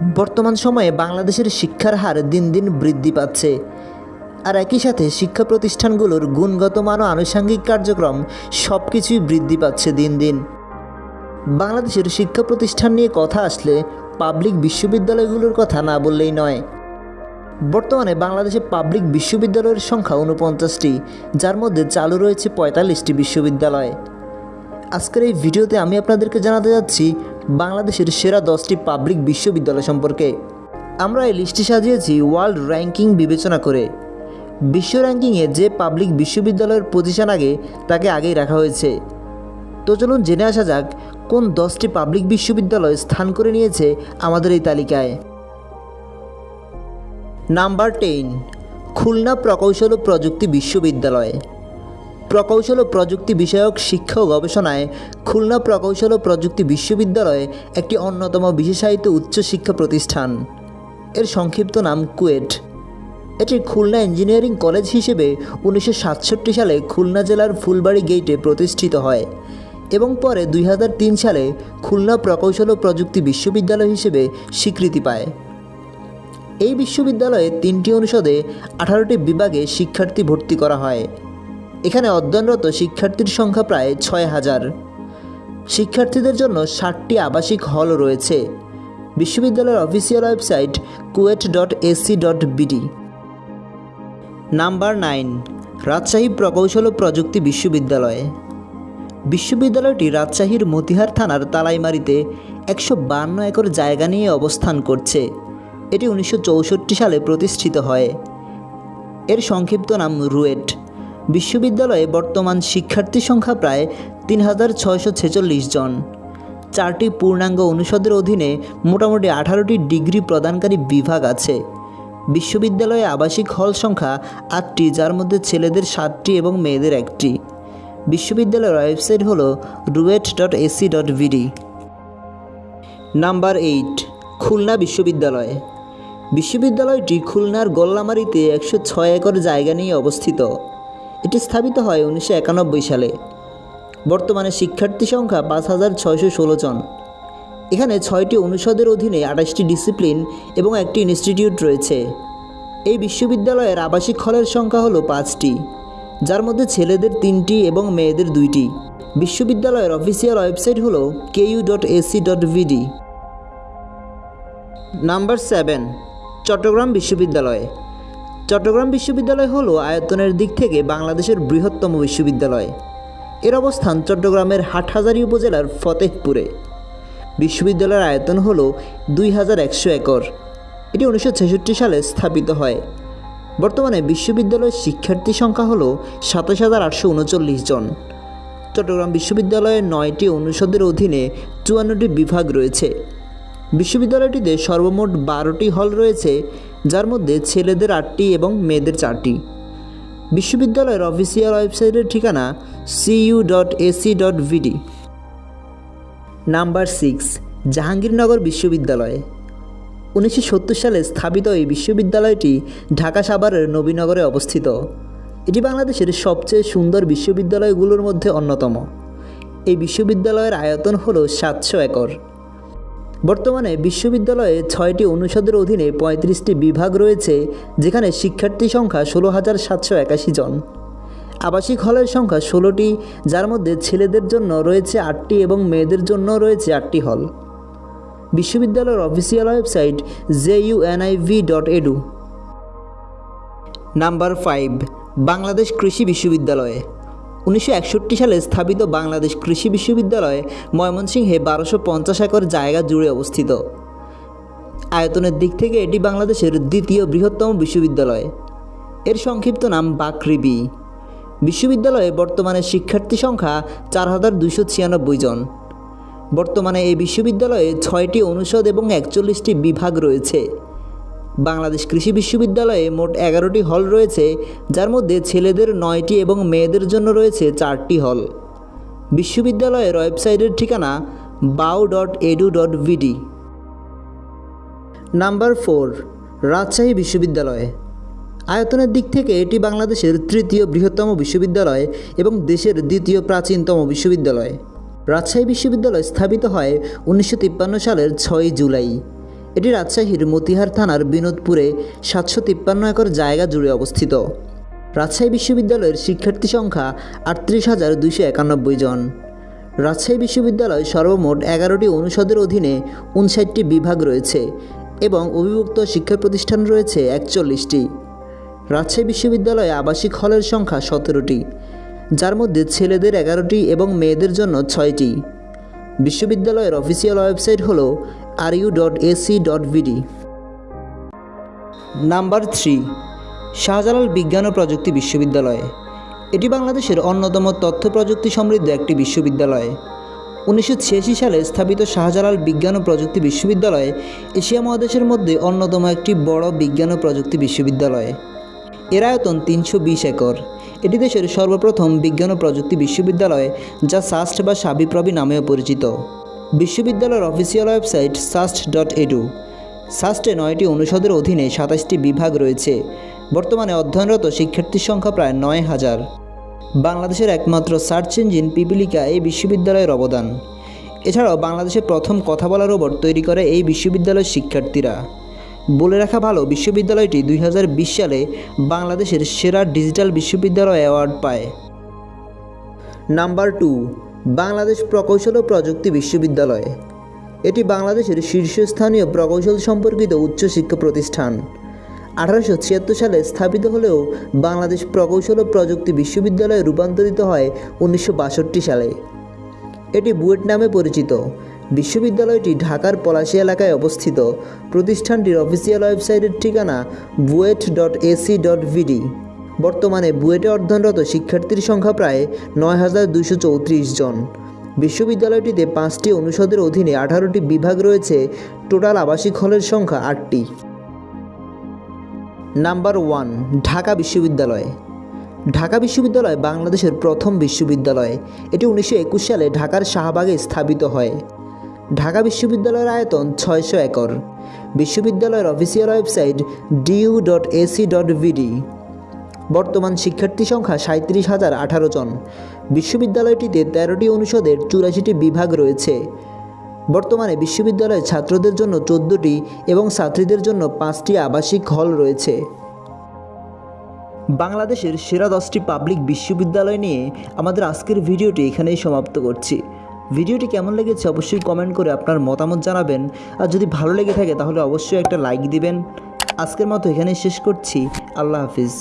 বর্তমান সময়ে বাংলাদেশের শিক্ষার হার দিন দিন বৃদ্ধি পাচ্ছে। আর একই সাথে শিক্ষা প্রতিষ্ঠানগুলোর গুণগত মান ও আনুষঙ্গিক কার্যক্রম সব কিছুই বৃদ্ধি পাচ্ছে দিন দিন। বাংলাদেশের শিক্ষা প্রতিষ্ঠান নিয়ে কথা আসলে পাবলিক বিশ্ববিদ্যালয়গুলোর কথা না বললেই নয়। বর্তমানে বাংলাদেশে পাবলিক বিশ্ববিদ্যালয়ের সংখ্যা উনপঞ্চাশটি যার মধ্যে চালু রয়েছে পঁয়তাল্লিশটি বিশ্ববিদ্যালয়। আজকের এই ভিডিওতে আমি আপনাদেরকে জানাতে যাচ্ছি বাংলাদেশের সেরা দশটি পাবলিক বিশ্ববিদ্যালয় সম্পর্কে। আমরা এই লিস্টটি সাজিয়েছি ওয়ার্ল্ড র্যাঙ্কিং বিবেচনা করে। বিশ্ব র্যাঙ্কিংয়ে যে পাবলিক বিশ্ববিদ্যালয়ের পজিশন আগে, তাকে আগেই রাখা হয়েছে। তো চলুন জেনে আসা যাক, কোন দশটি পাবলিক বিশ্ববিদ্যালয় স্থান করে নিয়েছে আমাদের এই তালিকায়। নাম্বার টেন খুলনা প্রকৌশল ও প্রযুক্তি বিশ্ববিদ্যালয়। প্রকৌশল ও প্রযুক্তি বিষয়ক শিক্ষা ও গবেষণায় খুলনা প্রকৌশল ও প্রযুক্তি বিশ্ববিদ্যালয় একটি অন্যতম বিশেষায়িত উচ্চশিক্ষা প্রতিষ্ঠান। এর সংক্ষিপ্ত নাম কুয়েট। এটি খুলনা ইঞ্জিনিয়ারিং কলেজ হিসেবে উনিশশো সাতষট্টি সালে খুলনা জেলার ফুলবাড়ি গেটে প্রতিষ্ঠিত হয় এবং পরে দুই হাজার তিন সালে খুলনা প্রকৌশল ও প্রযুক্তি বিশ্ববিদ্যালয় হিসেবে স্বীকৃতি পায়। এই বিশ্ববিদ্যালয়ে তিনটি অনুষদে আঠারোটি বিভাগে শিক্ষার্থী ভর্তি করা হয়। এখানে অধ্যয়নরত শিক্ষার্থীর সংখ্যা প্রায় ছয় হাজার। শিক্ষার্থীদের জন্য ষাটটি আবাসিক হল রয়েছে। বিশ্ববিদ্যালয়ের official website KUET dot ac dot BD. Number nine, Rajshahi প্রকৌশল ও প্রযুক্তি বিশ্ববিদ্যালয়। বিশ্ববিদ্যালয়টি রাজশাহীর মতিহার থানার তালাইমারিতে একশো বান্ন একর জায়গা নিয়ে অবস্থান করছে। এটি উনিশশো চৌষট্টি সালে প্রতিষ্ঠিত হয়। এর সংক্ষিপ্ত নাম রুয়েট। বিশ্ববিদ্যালয়ে বর্তমান শিক্ষার্থী সংখ্যা প্রায় তিন হাজার ছয়শো ছেচল্লিশ জন। চারটি পূর্ণাঙ্গ অনুষদের অধীনে মোটামুটি আঠারোটি ডিগ্রি প্রদানকারী বিভাগ আছে। বিশ্ববিদ্যালয়ে আবাসিক হল সংখ্যা আটটি, যার মধ্যে ছেলেদের সাতটি এবং মেয়েদের একটি। বিশ্ববিদ্যালয়ের ওয়েবসাইট হল RUET dot ac dot BD. Number eight, Khulna বিশ্ববিদ্যালয়। বিশ্ববিদ্যালয়টি খুলনার গোল্লামারিতে একশো ছয় একর জায়গা নিয়ে অবস্থিত। এটি স্থাপিত হয় উনিশশো একানব্বই সালে। বর্তমানে শিক্ষার্থী সংখ্যা পাঁচ হাজার ছয়শো ষোলো জন। এখানে ছয়টি অনুষদের অধীনে আঠাশটি ডিসিপ্লিন এবং একটি ইনস্টিটিউট রয়েছে। এই বিশ্ববিদ্যালয়ের আবাসিক হলের সংখ্যা হলো পাঁচটি, যার মধ্যে ছেলেদের তিনটি এবং মেয়েদের দুইটি। বিশ্ববিদ্যালয়ের অফিসিয়াল ওয়েবসাইট হলো KU dot ac dot BD number seven, Chattogram বিশ্ববিদ্যালয়। চট্টগ্রাম বিশ্ববিদ্যালয় হলো আয়তনের দিক থেকে বাংলাদেশের বৃহত্তম বিশ্ববিদ্যালয়। এর অবস্থান চট্টগ্রামের হাটহাজারী উপজেলার ফতেহপুরে। বিশ্ববিদ্যালয়ের আয়তন হল দুই হাজার একশো একর। এটি উনিশশো ছেষট্টি সালে স্থাপিত হয়। বর্তমানে বিশ্ববিদ্যালয়ের শিক্ষার্থী সংখ্যা হল সাতাশ হাজার আটশো উনচল্লিশ জন। চট্টগ্রাম বিশ্ববিদ্যালয়ের নয়টি অনুষদের অধীনে চুয়ান্নটি বিভাগ রয়েছে। বিশ্ববিদ্যালয়টিতে সর্বমোট বারোটি হল রয়েছে। যার মধ্যে ছেলেদের আটটি এবং মেয়েদের চারটি। বিশ্ববিদ্যালয়ের অফিসিয়াল ওয়েবসাইটের ঠিকানা CU dot ac dot BD number six, Jahangirnagar বিশ্ববিদ্যালয়। উনিশশো সত্তর সালে স্থাপিত এই বিশ্ববিদ্যালয়টি ঢাকা সাভারের নবীনগরে অবস্থিত। এটি বাংলাদেশের সবচেয়ে সুন্দর বিশ্ববিদ্যালয়গুলোর মধ্যে অন্যতম। এই বিশ্ববিদ্যালয়ের আয়তন হল সাতশো একর। বর্তমানে বিশ্ববিদ্যালয়ে ছয়টি অনুষদের অধীনে পঁয়ত্রিশটি বিভাগ রয়েছে, যেখানে শিক্ষার্থী সংখ্যা ষোলো হাজার সাতশো একাশি জন। আবাসিক হলের সংখ্যা ষোলোটি, যার মধ্যে ছেলেদের জন্য রয়েছে আটটি এবং মেয়েদের জন্য রয়েছে আটটি হল। বিশ্ববিদ্যালয়ের official website J UNIV dot edu. Number five, Bangladesh কৃষি বিশ্ববিদ্যালয়। উনিশশো একষট্টি সালে স্থাপিত বাংলাদেশ কৃষি বিশ্ববিদ্যালয় ময়মনসিংহে বারোশো পঞ্চাশ একর জায়গা জুড়ে অবস্থিত। আয়তনের দিক থেকে এটি বাংলাদেশের দ্বিতীয় বৃহত্তম বিশ্ববিদ্যালয়। এর সংক্ষিপ্ত নাম বাকৃবি। বিশ্ববিদ্যালয়ে বর্তমানে শিক্ষার্থী সংখ্যা চার হাজার দুশো ছিয়ানব্বই জন। বর্তমানে এই বিশ্ববিদ্যালয়ে ছয়টি অনুষদ এবং একচল্লিশটি বিভাগ রয়েছে। বাংলাদেশ কৃষি বিশ্ববিদ্যালয়ে মোট এগারোটি হল রয়েছে, যার মধ্যে ছেলেদের নয়টি এবং মেয়েদের জন্য রয়েছে চারটি হল। বিশ্ববিদ্যালয়ের ওয়েবসাইটের ঠিকানা BAU dot edu dot BD number four, Rajshahi বিশ্ববিদ্যালয়। আয়তনের দিক থেকে এটি বাংলাদেশের তৃতীয় বৃহত্তম বিশ্ববিদ্যালয় এবং দেশের দ্বিতীয় প্রাচীনতম বিশ্ববিদ্যালয়। রাজশাহী বিশ্ববিদ্যালয় স্থাপিত হয় উনিশশো তিপ্পান্ন সালের ছয় জুলাই। এটি রাজশাহীর মতিহার থানার বিনোদপুরে সাতশো তিপ্পান্ন একর জায়গা জুড়ে অবস্থিত। রাজশাহী বিশ্ববিদ্যালয়ের শিক্ষার্থী সংখ্যা আটত্রিশ হাজার দুইশো একানব্বই জন। রাজশাহী বিশ্ববিদ্যালয় সর্বমোট এগারোটি অনুষদের অধীনে উনষাটটি বিভাগ রয়েছে এবং অভিভুক্ত শিক্ষা প্রতিষ্ঠান রয়েছে একচল্লিশটি। রাজশাহী বিশ্ববিদ্যালয়ে আবাসিক হলের সংখ্যা সতেরোটি, যার মধ্যে ছেলেদের এগারোটি এবং মেয়েদের জন্য ছয়টি। বিশ্ববিদ্যালয়ের অফিসিয়াল ওয়েবসাইট হল R U dot ac dot number three Shahjalal বিজ্ঞান ও প্রযুক্তি বিশ্ববিদ্যালয় এটি বাংলাদেশের অন্যতম তথ্য প্রযুক্তি সমৃদ্ধ একটি বিশ্ববিদ্যালয়। উনিশশো ছিয়াশি সালে স্থাপিত শাহজালাল বিজ্ঞান ও প্রযুক্তি বিশ্ববিদ্যালয় এশিয়া মহাদেশের মধ্যে অন্যতম একটি বড় বিজ্ঞান ও প্রযুক্তি বিশ্ববিদ্যালয়। এর আয়তন তিনশো বিশ একর। এটি দেশের সর্বপ্রথম বিজ্ঞান ও প্রযুক্তি বিশ্ববিদ্যালয়, যা সাস্ট বা সাবিপ্রবি নামেও পরিচিত। বিশ্ববিদ্যালয়ের official website SUST dot edu সাস্টে নয়টি অনুষদের অধীনে সাতাশটি বিভাগ রয়েছে। বর্তমানে অধ্যয়নরত শিক্ষার্থীর সংখ্যা প্রায় নয় হাজার। বাংলাদেশের একমাত্র সার্চ ইঞ্জিন পিপিলিকা এই বিশ্ববিদ্যালয়ের অবদান। এছাড়াও বাংলাদেশের প্রথম কথা বলা রোবট তৈরি করে এই বিশ্ববিদ্যালয়ের শিক্ষার্থীরা। বলে রাখা ভালো, বিশ্ববিদ্যালয়টি দুই হাজার বিশ সালে বাংলাদেশের সেরা ডিজিটাল বিশ্ববিদ্যালয় অ্যাওয়ার্ড পায়। নাম্বার টু বাংলাদেশ প্রকৌশল ও প্রযুক্তি বিশ্ববিদ্যালয়। এটি বাংলাদেশের শীর্ষস্থানীয় প্রকৌশল সম্পর্কিত উচ্চশিক্ষা প্রতিষ্ঠান। আঠারোশো ছিয়াত্তর সালে স্থাপিত হলেও বাংলাদেশ প্রকৌশল ও প্রযুক্তি বিশ্ববিদ্যালয়ে রূপান্তরিত হয় উনিশশো বাষট্টি সালে। এটি বুয়েট নামে পরিচিত। বিশ্ববিদ্যালয়টি ঢাকার পলাশী এলাকায় অবস্থিত। প্রতিষ্ঠানটির অফিসিয়াল ওয়েবসাইটের ঠিকানা BUET dot ac dot BD. বর্তমানে বুয়েটে অধ্যয়নরত শিক্ষার্থীর সংখ্যা প্রায় নয় হাজার দুইশো চৌত্রিশ জন। বিশ্ববিদ্যালয়টিতে পাঁচটি অনুষদের অধীনে আঠারোটি বিভাগ রয়েছে, টোটাল আবাসিক হলের সংখ্যা আটটি। নাম্বার ওয়ান, ঢাকা বিশ্ববিদ্যালয়। ঢাকা বিশ্ববিদ্যালয় বাংলাদেশের প্রথম বিশ্ববিদ্যালয়। এটি উনিশশো একুশ সালে ঢাকার শাহবাগে স্থাপিত হয়। ঢাকা বিশ্ববিদ্যালয়ের আয়তন ছয়শো একর। বিশ্ববিদ্যালয়ের official website DU dot ac dot BD বর্তমান শিক্ষার্থী সংখ্যা সাঁত্রিশ হাজার আঠারো জন। বিশ্ববিদ্যালয়টিতে তেরোটি অনুষদের চুরাশিটি বিভাগ রয়েছে। বর্তমানে বিশ্ববিদ্যালয়ে ছাত্রদের জন্য চোদ্দোটি এবং ছাত্রীদের জন্য পাঁচটি আবাসিক হল রয়েছে। বাংলাদেশের সেরা দশটি পাবলিক বিশ্ববিদ্যালয় নিয়ে আমাদের আজকের ভিডিওটি এখানেই সমাপ্ত করছি। ভিডিওটি কেমন লেগেছে অবশ্যই কমেন্ট করে আপনার মতামত জানাবেন। আর যদি ভালো লেগে থাকে তাহলে অবশ্যই একটা লাইক দিবেন। আজকের মতো এখানেই শেষ করছি। আল্লাহ হাফিজ।